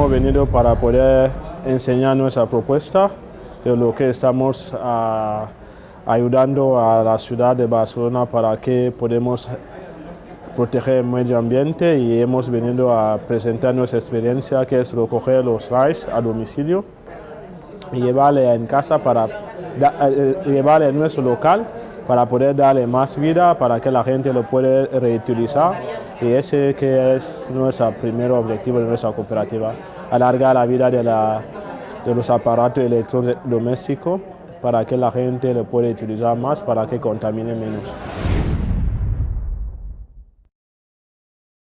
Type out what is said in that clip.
hemos venido para poder enseñar nuestra propuesta de lo que estamos ah, ayudando a la ciudad de Barcelona para que podamos proteger el medio ambiente y hemos venido a presentar nuestra experiencia que es recoger los RAIs a domicilio y llevarle en casa para eh, llevarle a nuestro local para poder darle más vida, para que la gente lo pueda reutilizar y ese que es nuestro primer objetivo de nuestra cooperativa, alargar la vida de, la, de los aparatos electrodomésticos para que la gente lo pueda utilizar más, para que contamine menos.